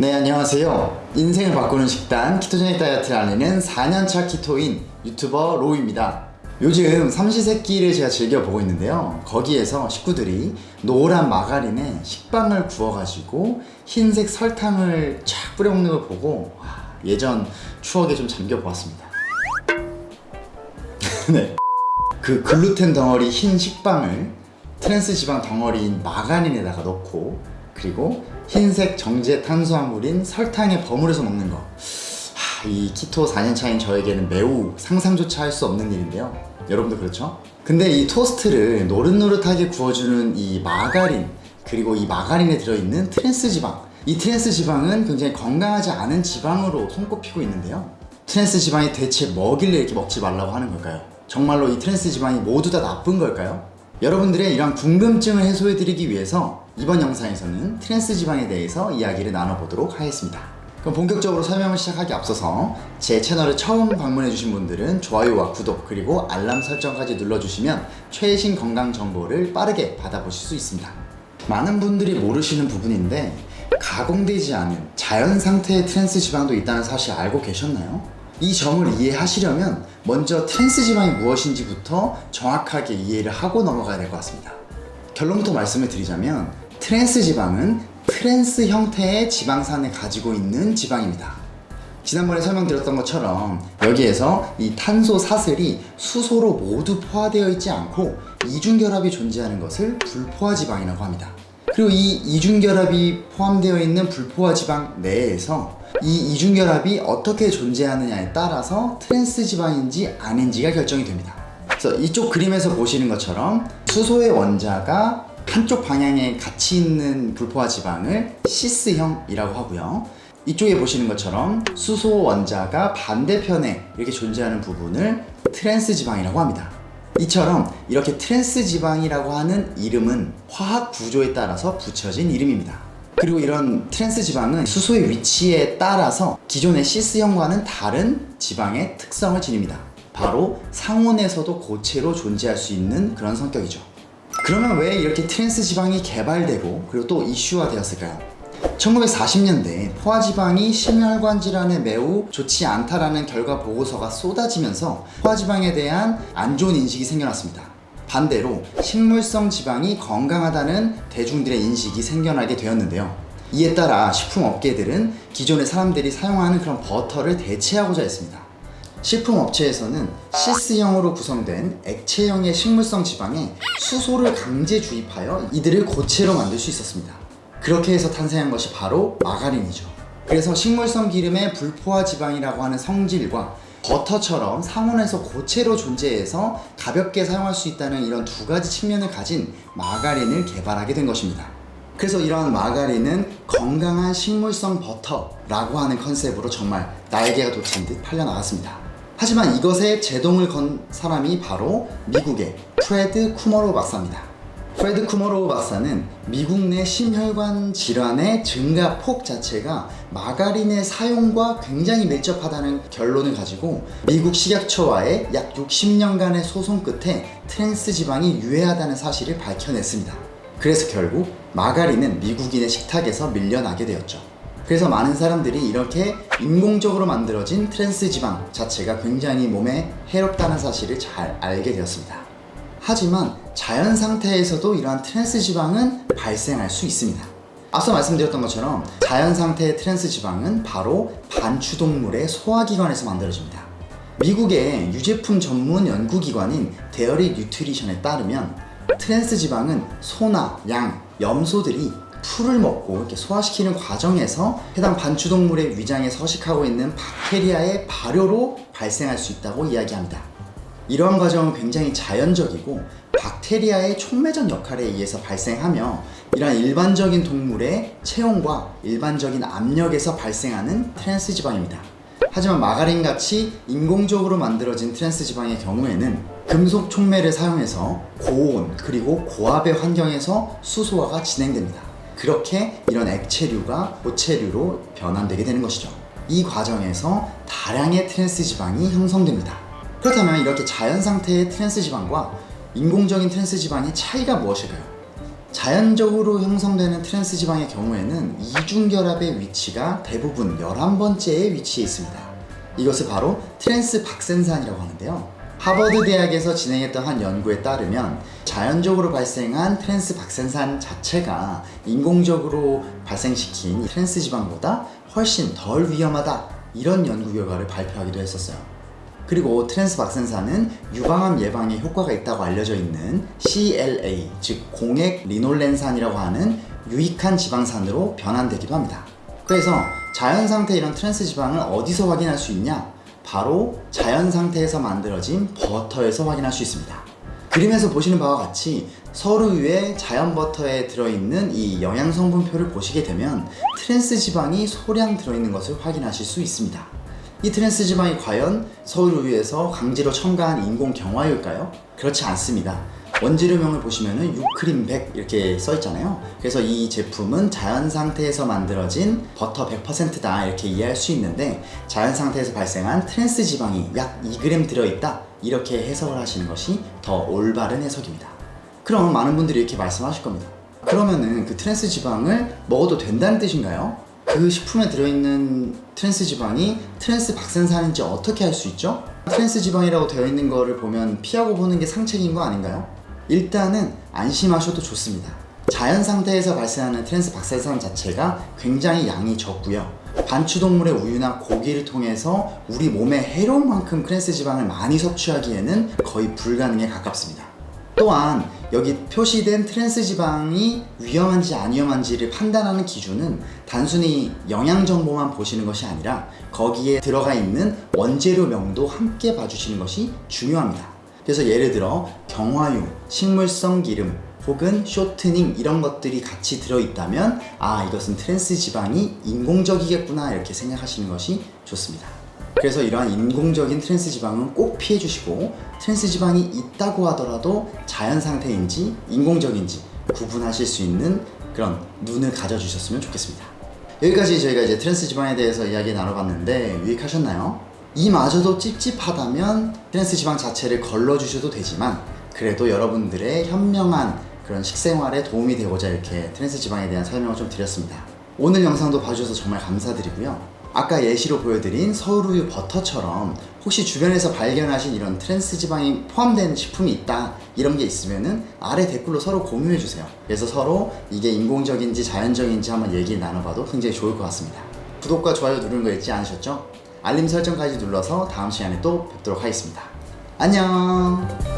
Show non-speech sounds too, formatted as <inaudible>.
네 안녕하세요. 인생을 바꾸는 식단 키토제닉 다이어트를 알리는 4년차 키토인 유튜버 로우입니다. 요즘 삼시세끼를 제가 즐겨보고 있는데요. 거기에서 식구들이 노란 마가린에 식빵을 구워가지고 흰색 설탕을 쫙 뿌려먹는 걸 보고 와, 예전 추억에 좀 잠겨보았습니다. <laughs> 네. 그 글루텐 덩어리 흰 식빵을 트랜스 지방 덩어리인 마가린에다가 넣고 그리고 흰색 정제 탄수화물인 설탕에 버무려서 먹는 거. 하, 이 키토 4년차인 저에게는 매우 상상조차 할 수 없는 일인데요. 여러분도 그렇죠? 근데 이 토스트를 노릇노릇하게 구워주는 이 마가린 그리고 이 마가린에 들어있는 트랜스 지방 이 트랜스 지방은 굉장히 건강하지 않은 지방으로 손꼽히고 있는데요. 트랜스 지방이 대체 뭐길래 이렇게 먹지 말라고 하는 걸까요? 정말로 이 트랜스 지방이 모두 다 나쁜 걸까요? 여러분들의 이런 궁금증을 해소해드리기 위해서 이번 영상에서는 트랜스 지방에 대해서 이야기를 나눠보도록 하겠습니다. 그럼 본격적으로 설명을 시작하기 앞서서 제 채널을 처음 방문해주신 분들은 좋아요와 구독 그리고 알람 설정까지 눌러주시면 최신 건강 정보를 빠르게 받아보실 수 있습니다. 많은 분들이 모르시는 부분인데 가공되지 않은 자연 상태의 트랜스 지방도 있다는 사실 알고 계셨나요? 이 점을 이해하시려면 먼저 트랜스 지방이 무엇인지부터 정확하게 이해를 하고 넘어가야 될 것 같습니다. 결론부터 말씀을 드리자면 트랜스 지방은 트랜스 형태의 지방산을 가지고 있는 지방입니다. 지난번에 설명드렸던 것처럼 여기에서 이 탄소 사슬이 수소로 모두 포화되어 있지 않고 이중결합이 존재하는 것을 불포화 지방이라고 합니다. 그리고 이 이중결합이 포함되어 있는 불포화 지방 내에서 이 이중결합이 어떻게 존재하느냐에 따라서 트랜스 지방인지 아닌지가 결정이 됩니다. 그래서 이쪽 그림에서 보시는 것처럼 수소의 원자가 한쪽 방향에 같이 있는 불포화 지방을 시스형이라고 하고요. 이쪽에 보시는 것처럼 수소 원자가 반대편에 이렇게 존재하는 부분을 트랜스 지방이라고 합니다. 이처럼 이렇게 트랜스 지방이라고 하는 이름은 화학 구조에 따라서 붙여진 이름입니다. 그리고 이런 트랜스 지방은 수소의 위치에 따라서 기존의 시스형과는 다른 지방의 특성을 지닙니다. 바로 상온에서도 고체로 존재할 수 있는 그런 성격이죠. 그러면 왜 이렇게 트랜스 지방이 개발되고 그리고 또 이슈화 되었을까요? 1940년대 포화지방이 심혈관 질환에 매우 좋지 않다라는 결과 보고서가 쏟아지면서 포화지방에 대한 안 좋은 인식이 생겨났습니다. 반대로 식물성 지방이 건강하다는 대중들의 인식이 생겨나게 되었는데요. 이에 따라 식품업계들은 기존의 사람들이 사용하는 그런 버터를 대체하고자 했습니다. 식품업체에서는 시스형으로 구성된 액체형의 식물성 지방에 수소를 강제 주입하여 이들을 고체로 만들 수 있었습니다. 그렇게 해서 탄생한 것이 바로 마가린이죠. 그래서 식물성 기름의 불포화 지방이라고 하는 성질과 버터처럼 상온에서 고체로 존재해서 가볍게 사용할 수 있다는 이런 두 가지 측면을 가진 마가린을 개발하게 된 것입니다. 그래서 이런 마가린은 건강한 식물성 버터라고 하는 컨셉으로 정말 날개가 돋친 듯 팔려나갔습니다. 하지만 이것에 제동을 건 사람이 바로 미국의 프레드 쿠머로 박사입니다. 프레드 쿠머로우 박사는 미국 내 심혈관 질환의 증가 폭 자체가 마가린의 사용과 굉장히 밀접하다는 결론을 가지고 미국 식약처와의 약 60년간의 소송 끝에 트랜스 지방이 유해하다는 사실을 밝혀냈습니다. 그래서 결국 마가린은 미국인의 식탁에서 밀려나게 되었죠. 그래서 많은 사람들이 이렇게 인공적으로 만들어진 트랜스 지방 자체가 굉장히 몸에 해롭다는 사실을 잘 알게 되었습니다. 하지만 자연 상태에서도 이러한 트랜스 지방은 발생할 수 있습니다. 앞서 말씀드렸던 것처럼 자연 상태의 트랜스 지방은 바로 반추동물의 소화기관에서 만들어집니다. 미국의 유제품 전문 연구기관인 Dairy Nutrition에 따르면 트랜스 지방은 소나 양, 염소들이 풀을 먹고 이렇게 소화시키는 과정에서 해당 반추동물의 위장에 서식하고 있는 박테리아의 발효로 발생할 수 있다고 이야기합니다. 이러한 과정은 굉장히 자연적이고 박테리아의 촉매적 역할에 의해서 발생하며 이러한 일반적인 동물의 체온과 일반적인 압력에서 발생하는 트랜스 지방입니다. 하지만 마가린 같이 인공적으로 만들어진 트랜스 지방의 경우에는 금속 촉매를 사용해서 고온 그리고 고압의 환경에서 수소화가 진행됩니다. 그렇게 이런 액체류가 고체류로 변환되게 되는 것이죠. 이 과정에서 다량의 트랜스 지방이 형성됩니다. 그렇다면 이렇게 자연 상태의 트랜스 지방과 인공적인 트랜스 지방의 차이가 무엇일까요? 자연적으로 형성되는 트랜스 지방의 경우에는 이중결합의 위치가 대부분 11번째에 위치해 있습니다. 이것을 바로 트랜스 박센산이라고 하는데요. 하버드 대학에서 진행했던 한 연구에 따르면 자연적으로 발생한 트랜스 박센산 자체가 인공적으로 발생시킨 트랜스 지방보다 훨씬 덜 위험하다 이런 연구 결과를 발표하기도 했었어요. 그리고 트랜스 박센산은 유방암 예방에 효과가 있다고 알려져 있는 CLA 즉 공액 리놀렌산이라고 하는 유익한 지방산으로 변환되기도 합니다. 그래서 자연 상태 이런 트랜스 지방을 어디서 확인할 수 있냐? 바로 자연 상태에서 만들어진 버터에서 확인할 수 있습니다. 그림에서 보시는 바와 같이 서울우유 자연 버터에 들어있는 이 영양 성분표를 보시게 되면 트랜스 지방이 소량 들어있는 것을 확인하실 수 있습니다. 이 트랜스 지방이 과연 서울우유에서 강제로 첨가한 인공 경화유일까요? 그렇지 않습니다. 원재료명을 보시면은 유크림 100 이렇게 써 있잖아요. 그래서 이 제품은 자연 상태에서 만들어진 버터 100%다 이렇게 이해할 수 있는데 자연 상태에서 발생한 트랜스 지방이 약 2g 들어있다 이렇게 해석을 하시는 것이 더 올바른 해석입니다. 그럼 많은 분들이 이렇게 말씀하실 겁니다. 그러면은 그 트랜스 지방을 먹어도 된다는 뜻인가요? 그 식품에 들어있는 트랜스 지방이 트랜스 박센산인지 어떻게 알 수 있죠? 트랜스 지방이라고 되어 있는 거를 보면 피하고 보는 게 상책인 거 아닌가요? 일단은 안심하셔도 좋습니다. 자연 상태에서 발생하는 트랜스 박센산 자체가 굉장히 양이 적고요. 반추동물의 우유나 고기를 통해서 우리 몸에 해로운 만큼 트랜스 지방을 많이 섭취하기에는 거의 불가능에 가깝습니다. 또한 여기 표시된 트랜스 지방이 위험한지 안 위험한지를 판단하는 기준은 단순히 영양 정보만 보시는 것이 아니라 거기에 들어가 있는 원재료명도 함께 봐주시는 것이 중요합니다. 그래서 예를 들어 경화유, 식물성 기름 혹은 쇼트닝 이런 것들이 같이 들어있다면 아 이것은 트랜스 지방이 인공적이겠구나 이렇게 생각하시는 것이 좋습니다. 그래서 이러한 인공적인 트랜스 지방은 꼭 피해 주시고 트랜스 지방이 있다고 하더라도 자연 상태인지 인공적인지 구분하실 수 있는 그런 눈을 가져주셨으면 좋겠습니다. 여기까지 저희가 이제 트랜스 지방에 대해서 이야기 나눠봤는데 유익하셨나요? 이마저도 찝찝하다면 트랜스 지방 자체를 걸러주셔도 되지만 그래도 여러분들의 현명한 그런 식생활에 도움이 되고자 이렇게 트랜스 지방에 대한 설명을 좀 드렸습니다. 오늘 영상도 봐주셔서 정말 감사드리고요. 아까 예시로 보여드린 서울우유 버터처럼 혹시 주변에서 발견하신 이런 트랜스 지방이 포함된 식품이 있다 이런 게 있으면은 아래 댓글로 서로 공유해 주세요. 그래서 서로 이게 인공적인지 자연적인지 한번 얘기 나눠봐도 굉장히 좋을 것 같습니다. 구독과 좋아요 누르는 거 잊지 않으셨죠? 알림 설정까지 눌러서 다음 시간에 또 뵙도록 하겠습니다. 안녕!